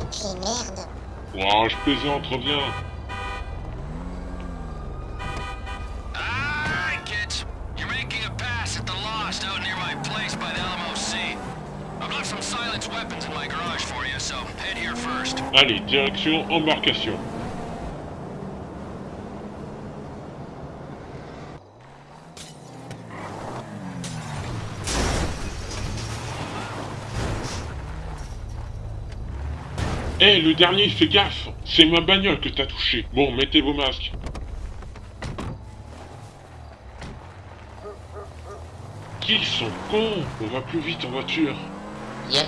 Reviens. You, so head here first. Allez, direction embarcation. Eh, le dernier, fais gaffe C'est ma bagnole que t'as touché. Bon, mettez vos masques. Qu'ils sont cons On va plus vite en voiture. Yep.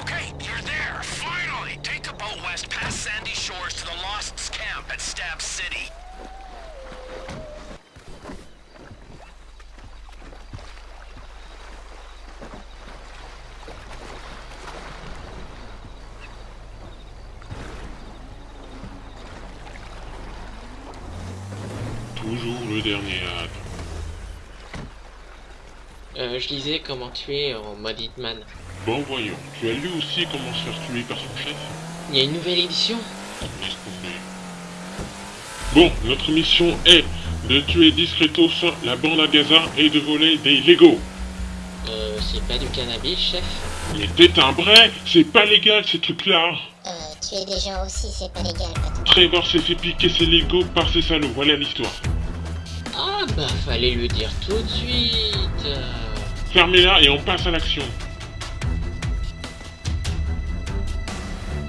Okay, you're there. Finally! Take the boat west past Sandy Shores to the Lost's camp at Stab City. Toujours le dernier acte. Euh, je lisais comment tuer en mode Hitman. Bon, voyons. Tu as lu aussi comment se faire tuer par son chef? Il y a une nouvelle édition. Bon, notre mission est de tuer discretos la bande à Gaza et de voler des Lego. Euh, c'est pas du cannabis, chef? Mais t'es un vrai C'est pas légal ces trucs-là Euh, tuer des gens aussi, c'est pas légal, patron. Trevor s'est fait piquer ses Lego par ces salauds, voilà l'histoire. Ah bah, fallait le dire tout de suite Fermez-la et on passe à l'action.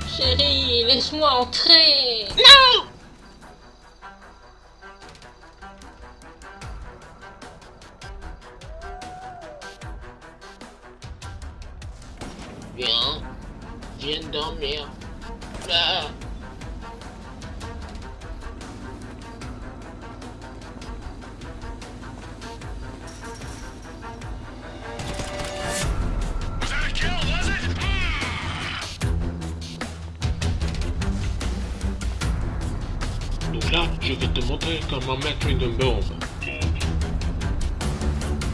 Chérie, laisse-moi entrer Viens, viens dormir. Ah. Là, je vais te montrer comment mettre une bombe.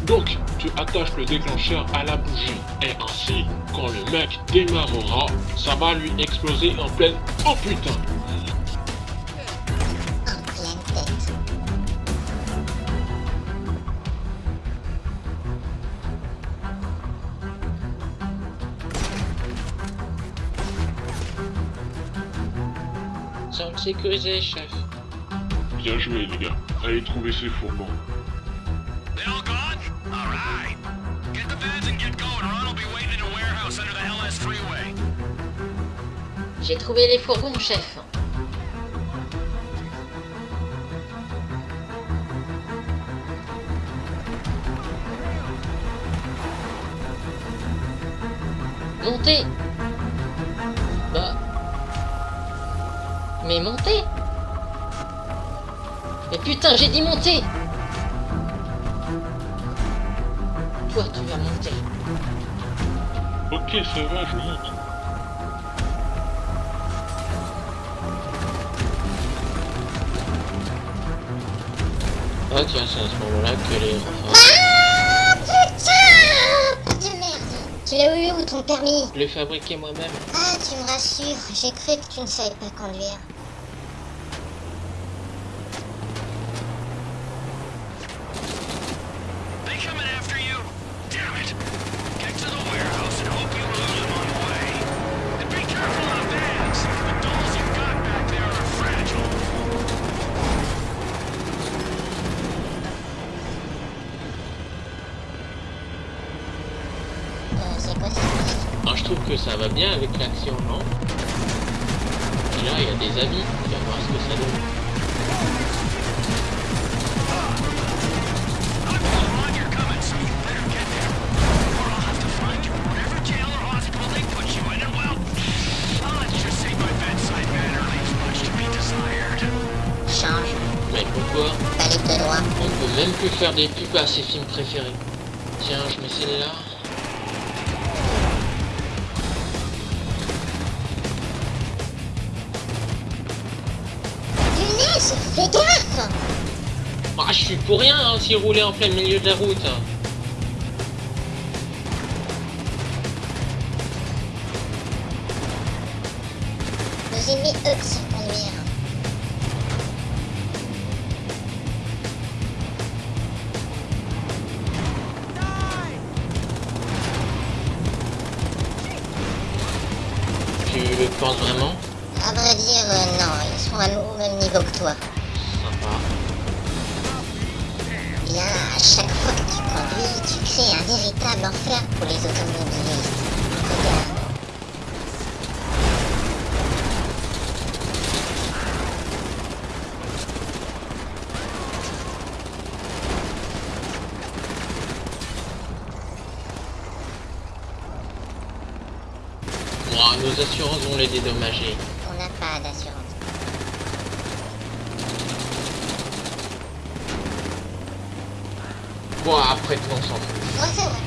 Donc, tu attaches le déclencheur à la bougie. Et ainsi, quand le mec démarrera, ça va lui exploser en pleine... Oh putain chef. Bien joué les gars. Allez trouver ces fourgons. They all gone? Alright. Get the beds and get going. Ron will be waiting in a warehouse under the LS freeway. J'ai trouvé les fourgons, chef. Montez Bah... Mais montez Mais putain, j'ai dit monter Toi, tu vas monter. Ok, ça va, je monte. Ah tiens, c'est à ce moment-là que les. Ah, putain De merde. Tu l'as eu où ton permis Je l'ai fabriqué moi-même. Ah, tu me rassures. J'ai cru que tu ne savais pas conduire. Trouve que ça va bien avec l'action, non Et là, il y a des habits. On va voir ce que ça donne. Change. Mais pourquoi. On peut même plus faire des pubs à ses films préférés. Tiens, je mets celle-là. Ah, je suis pour rien hein, s'il roulait en plein milieu de la route. Nos ennemis, eux, savent conduire. Tu le penses vraiment? À vrai dire, euh, non, ils sont à au même niveau que toi. Bien, à chaque fois que tu conduis, tu crées un véritable enfer pour les automobilistes. Regarde. Nos assurances vont les dédommager. On n'a pas d'assurance. Bon, après tout, on s'en fout. Ouais, c'est vrai.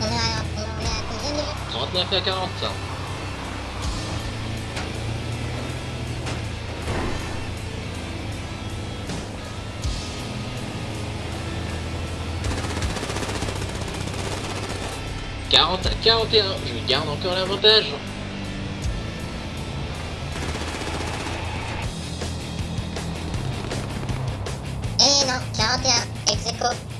On est à, on est à combien de minutes 39 à 40, ça. Quarante à 41, je garde encore l'avantage. not yet execute